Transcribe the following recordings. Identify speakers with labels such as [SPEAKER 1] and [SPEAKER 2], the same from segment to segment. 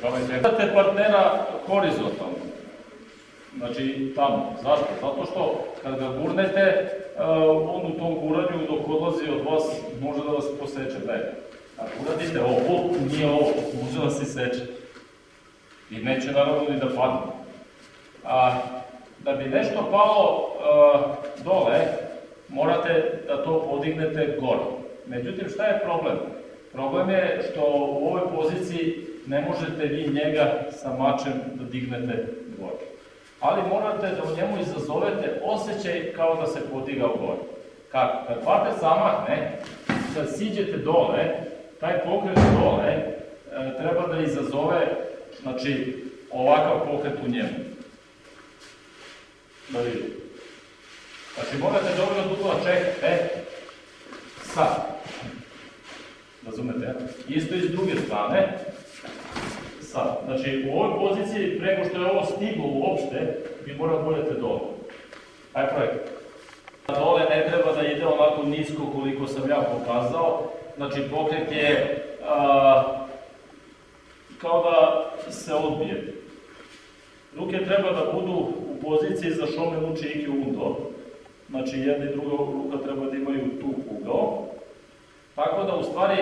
[SPEAKER 1] Gledate partnera horizontalno. Znači tamo. Zašto? Zato što kad ga gurnete, e, on u tom guranju dok odlazi od vas može da vas poseče. Ne. Ako uradite ovo, nije ovo, može da se seče. I neće naravno ni da padne. A, da bi nešto palo e, dole, morate da to podignete gore. Međutim, šta je problem? Problem je što u ovoj poziciji ne možete vi njega sa mačem da dignete gore. Ali morate da u njemu izazovete osjećaj kao da se podigao gore. Kako? Kad pater zamahne, kad siđete dole, taj pokret dole e, treba da izazove znači, ovakav pokret u njemu. Da vidite. Znači morate dobro dugo čekate. Sad. Razumete? Isto i s druge strane. Sad. Znači u ovoj poziciji, prego što je ovo stiglo uopšte, vi morate budete dole. Aj projekt. Dole ne treba da ide onako nisko koliko sam ja pokazao. Znači pokret je a, kao da se odbije. Ruke treba da budu u poziciji za šome muči iki undo. Znači jedna i druga ruka treba da imaju tu ugao. Tako da u stvari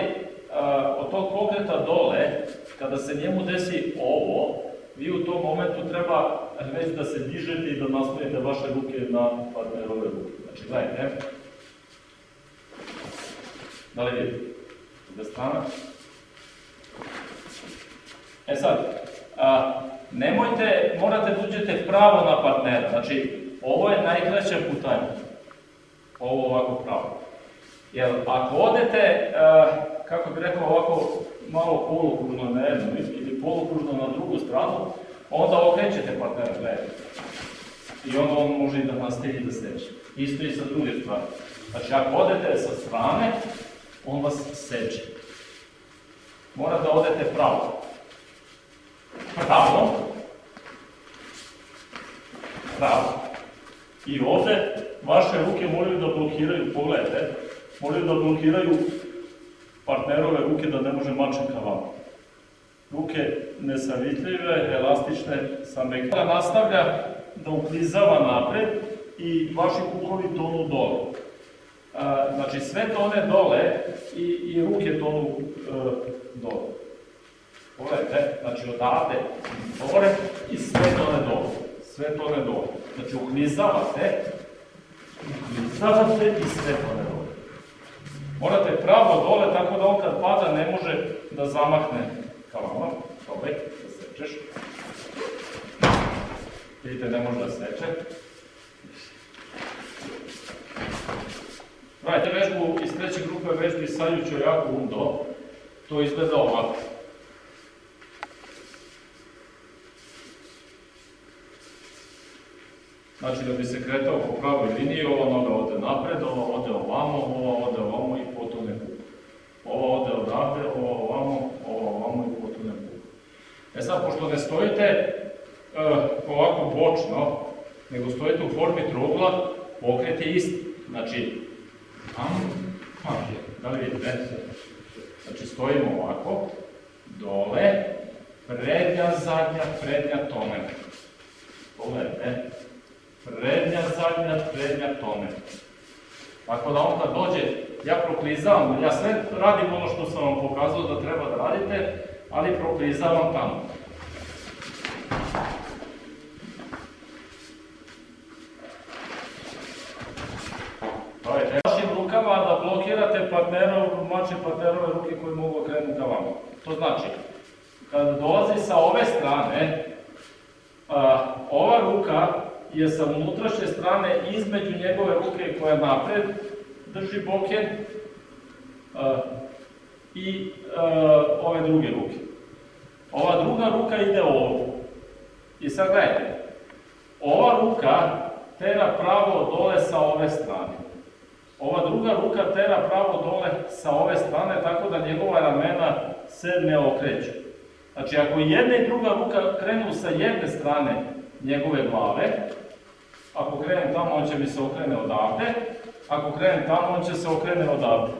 [SPEAKER 1] od tog pokreta dole, kada se njemu desi ovo, vi u tom momentu treba već da se dižete i da nastavite vaše ruke na partnerove ruke. Znači, gledajte. Da li vidite? Druga strana. E sad, a, nemojte, morate da uđete pravo na partnera. Znači, ovo je najkraća putanja. Ovo ovako pravo. Jer ako odete, kako bih rekao, ovako malo polukružno na jednu ili polukružno na drugu stranu, onda okrećete partnera, gledajte. I onda on može i da nastavi da seče. Isto i sa druge strane. Znači, ako odete sa strane, on vas seče. Mora da odete pravo. Pravo. Pravo. I ovde vaše ruke moraju da blokiraju, pogledajte, moraju da blokiraju partnerove ruke da ne može mačem ka. Ruke nesavitljive, elastične, sa mekta. Nastavlja da uklizava napred i vaši kukovi tonu dole. Znači sve tone dole i, i ruke tonu e, dole. Pogledajte, znači odavde gore i sve tone dole. Sve tone dole. Znači uklizavate, uklizavate i sve tone dole. Morate pravo dole, tako da on kad pada ne može da zamahne ka vama. Ovaj, da sečeš. Vidite, ne može da seče. Radite vežbu iz treće grupe vežbi Saljućo jako undo. To izgleda ovako. Znači da bi se kretao po pravoj liniji, ova noga ode napred, ova ode ovamo, ova ode ovamo i potone puk. Ova ode odavde, ova ovamo, ova ovamo i potone puk. E sad, pošto ne stojite uh, ovako bočno, nego stojite u formi trugla, pokret je isti. Znači, am, da li vidite? Znači, stojimo ovako, dole, prednja, zadnja, prednja, tone. Pogledajte, prednja, zadnja, prednja, tone. Tako da on kad dođe, ja proklizavam, ja sve radim ono što sam vam pokazao da treba da radite, ali proklizavam tamo. Blokirate partnerov, mače partnerove ruke koje mogu krenuti ka vama. To znači, kada dolazi sa ove strane, ova ruka je sa unutrašnje strane između njegove ruke koja napred drži boken i ove druge ruke. Ova druga ruka ide ovdje. I sad gledajte, ova ruka tera pravo dole sa ove strane. Ova druga ruka tera pravo dole sa ove strane, tako da njegova ramena se ne okreću. Znači, ako jedna i druga ruka krenu sa jedne strane njegove glave, ako krenem tamo, on će mi se okrene odavde, ako krenem tamo, on će se okrene odavde.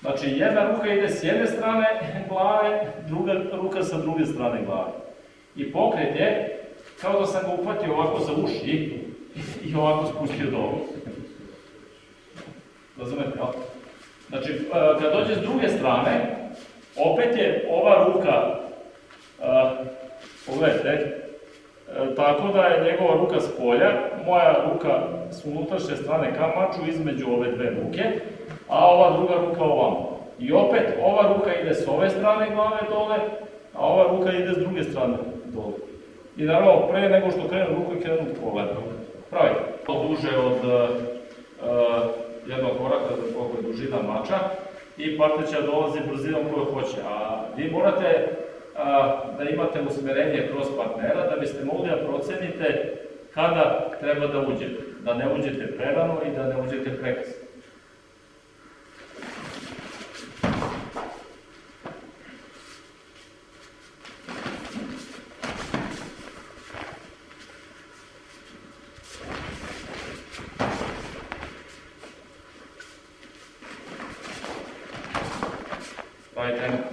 [SPEAKER 1] Znači jedna ruka ide s jedne strane glave, druga ruka sa druge strane glave. I pokret je kao da sam ga uhvatio ovako za uši i ovako spustio dolu. Razumete, jel? Znači, e, kad dođe s druge strane, opet je ova ruka, e, pogledajte, e, tako da je njegova ruka s polja, moja ruka s unutrašnje strane kamaču između ove dve ruke, a ova druga ruka ovamo. I opet, ova ruka ide s ove strane glave dole, a ova ruka ide s druge strane dole. I naravno, pre nego što krenu ruku i krenu pogled. Pravite. To duže od uh, jednog koraka za koliko je dužina mača i partner dolazi brzinom koju hoće. A vi morate uh, da imate usmerenje kroz partnera da biste mogli da procenite kada treba da uđete. Da ne uđete prerano i da ne uđete prekasno. right? And um,